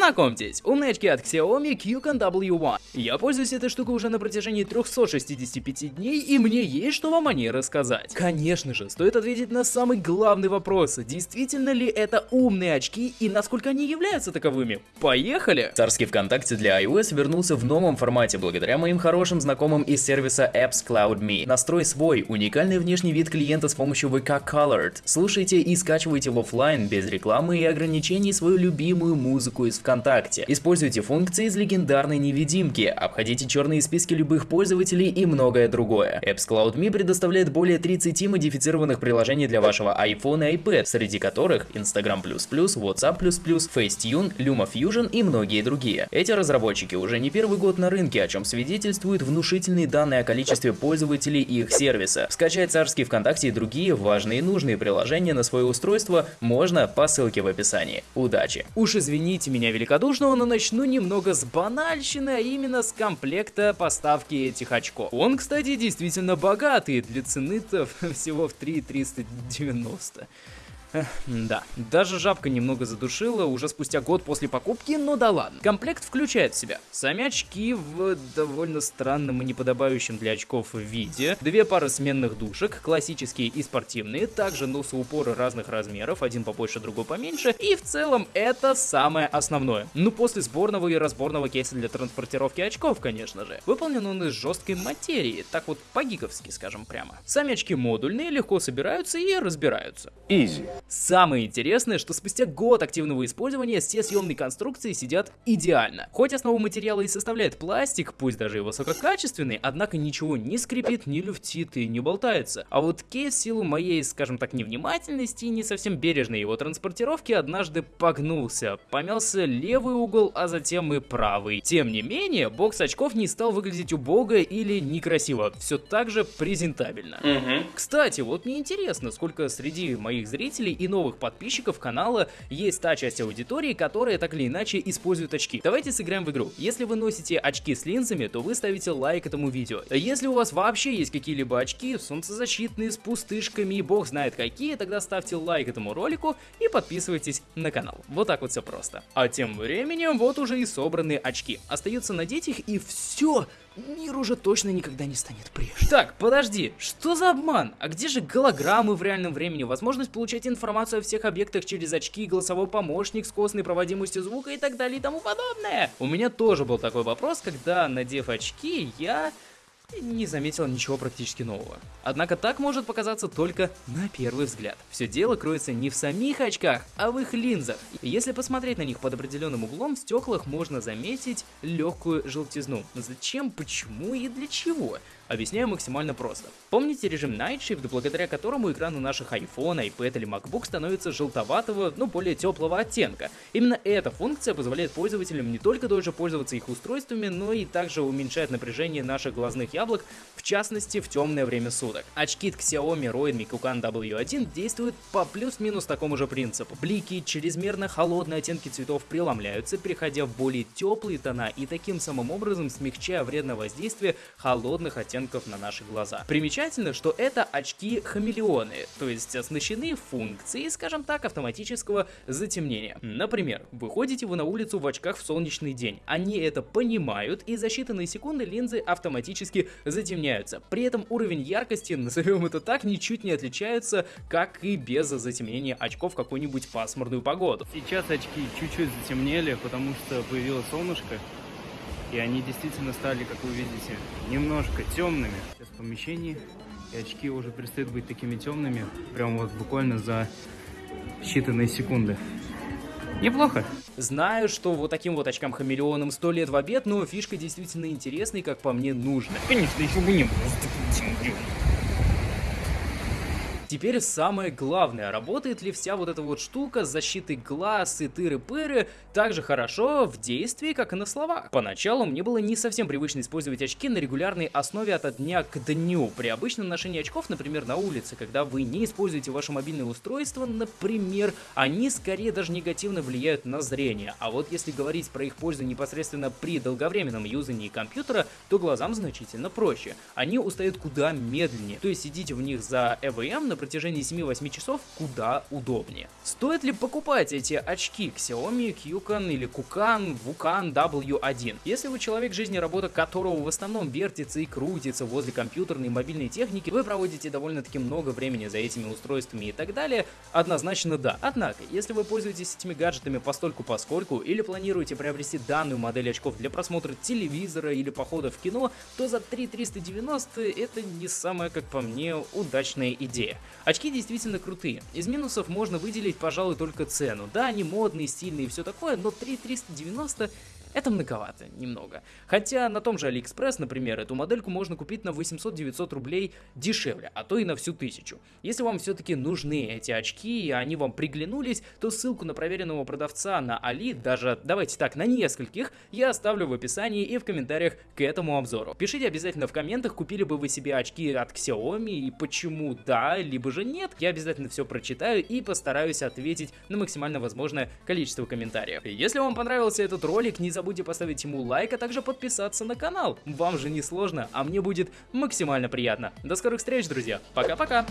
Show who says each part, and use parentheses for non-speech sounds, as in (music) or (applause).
Speaker 1: Знакомьтесь, умные очки от Xiaomi QCon W1. Я пользуюсь этой штукой уже на протяжении 365 дней, и мне есть что вам о ней рассказать. Конечно же, стоит ответить на самый главный вопрос. Действительно ли это умные очки и насколько они являются таковыми? Поехали!
Speaker 2: Царский ВКонтакте для iOS вернулся в новом формате благодаря моим хорошим знакомым из сервиса Apps Cloud Me. Настрой свой уникальный внешний вид клиента с помощью VK Colored. Слушайте и скачивайте в офлайн без рекламы и ограничений свою любимую музыку из ВКонтакте. Используйте функции из легендарной невидимки, обходите черные списки любых пользователей и многое другое. Apps Cloud Me предоставляет более 30 модифицированных приложений для вашего iPhone и iPad, среди которых Instagram++, WhatsApp++, Facetune, LumaFusion и многие другие. Эти разработчики уже не первый год на рынке, о чем свидетельствуют внушительные данные о количестве пользователей и их сервиса. Скачать царский ВКонтакте и другие важные и нужные приложения на свое устройство можно по ссылке в описании. Удачи!
Speaker 1: Уж извините меня великодушного, но начну немного с банальщины, а именно с комплекта поставки этих очков. Он, кстати, действительно богатый, для цены-то (laughs) всего в 3,390. Да, даже жабка немного задушила уже спустя год после покупки, но да ладно. Комплект включает в себя сами очки в довольно странном и неподобающем для очков виде, две пары сменных душек, классические и спортивные, также носоупоры разных размеров, один побольше, другой поменьше, и в целом это самое основное. Ну после сборного и разборного кейса для транспортировки очков, конечно же. Выполнен он из жесткой материи, так вот по-гиковски скажем прямо. Сами очки модульные, легко собираются и разбираются.
Speaker 3: Easy.
Speaker 1: Самое интересное, что спустя год активного использования все съемные конструкции сидят идеально. Хоть основу материала и составляет пластик, пусть даже и высококачественный, однако ничего не скрипит, не люфтит и не болтается. А вот кейс в силу моей, скажем так, невнимательности и не совсем бережной его транспортировки однажды погнулся. Помялся левый угол, а затем и правый. Тем не менее, бокс очков не стал выглядеть убого или некрасиво, все так же презентабельно.
Speaker 3: Угу.
Speaker 1: Кстати, вот мне интересно, сколько среди моих зрителей и новых подписчиков канала есть та часть аудитории, которая так или иначе использует очки. Давайте сыграем в игру. Если вы носите очки с линзами, то вы ставите лайк этому видео. Если у вас вообще есть какие-либо очки, солнцезащитные, с пустышками и бог знает какие, тогда ставьте лайк этому ролику и подписывайтесь на канал. Вот так вот все просто. А тем временем вот уже и собраны очки. Остается надеть их и все мир уже точно никогда не станет прежним. Так, подожди, что за обман? А где же голограммы в реальном времени? Возможность получать информацию о всех объектах через очки, голосовой помощник с костной проводимостью звука и так далее и тому подобное? У меня тоже был такой вопрос, когда, надев очки, я не заметил ничего практически нового. Однако так может показаться только на первый взгляд. Все дело кроется не в самих очках, а в их линзах. Если посмотреть на них под определенным углом, в стеклах можно заметить легкую желтизну. Зачем, почему и для чего? Объясняю максимально просто. Помните режим Night Shift, благодаря которому экраны наших iPhone, iPad или MacBook становятся желтоватого, но более теплого оттенка? Именно эта функция позволяет пользователям не только дольше пользоваться их устройствами, но и также уменьшает напряжение наших глазных яблок, в частности в темное время суток. Очки от Xiaomi Redmi Kukan W1 действуют по плюс-минус такому же принципу. Блики, чрезмерно холодные оттенки цветов преломляются, переходя в более теплые тона и таким самым образом смягчая вредное воздействие холодных оттенков оттенков на наши глаза. Примечательно, что это очки-хамелеоны, то есть оснащены функцией, скажем так, автоматического затемнения. Например, выходите вы на улицу в очках в солнечный день, они это понимают и за считанные секунды линзы автоматически затемняются. При этом уровень яркости, назовем это так, ничуть не отличается, как и без затемнения очков в какую-нибудь пасмурную погоду.
Speaker 4: Сейчас очки чуть-чуть затемнели, потому что появилось солнышко, и они действительно стали, как вы видите, немножко темными. Сейчас в помещении, и очки уже перестают быть такими темными, прям вот буквально за считанные секунды. Неплохо.
Speaker 1: Знаю, что вот таким вот очкам хамелеоном сто лет в обед, но фишка действительно интересная, как по мне, нужна.
Speaker 4: Конечно, еще бы не было.
Speaker 1: Теперь самое главное, работает ли вся вот эта вот штука с защитой глаз и тыры-пыры так же хорошо в действии, как и на словах. Поначалу мне было не совсем привычно использовать очки на регулярной основе от дня к дню. При обычном ношении очков, например, на улице, когда вы не используете ваше мобильное устройство, например, они скорее даже негативно влияют на зрение. А вот если говорить про их пользу непосредственно при долговременном юзании компьютера, то глазам значительно проще. Они устают куда медленнее. То есть сидите в них за EVM, например, протяжении 7-8 часов куда удобнее. Стоит ли покупать эти очки Xiaomi Qcan или Kukan Vukan W1? Если вы человек, жизни работа которого в основном вертится и крутится возле компьютерной и мобильной техники, вы проводите довольно-таки много времени за этими устройствами и так далее, однозначно да. Однако, если вы пользуетесь этими гаджетами постольку поскольку или планируете приобрести данную модель очков для просмотра телевизора или похода в кино, то за 3390 это не самая, как по мне, удачная идея. Очки действительно крутые. Из минусов можно выделить, пожалуй, только цену. Да, они модные, стильные и все такое, но 3390 это многовато, немного. Хотя на том же Алиэкспресс, например, эту модельку можно купить на 800-900 рублей дешевле, а то и на всю тысячу. Если вам все-таки нужны эти очки и они вам приглянулись, то ссылку на проверенного продавца на Али, даже, давайте так, на нескольких, я оставлю в описании и в комментариях к этому обзору. Пишите обязательно в комментах, купили бы вы себе очки от Xiaomi и почему да, либо же нет. Я обязательно все прочитаю и постараюсь ответить на максимально возможное количество комментариев. Если вам понравился этот ролик, не забывайте забудьте поставить ему лайк, а также подписаться на канал. Вам же не сложно, а мне будет максимально приятно. До скорых встреч, друзья. Пока-пока.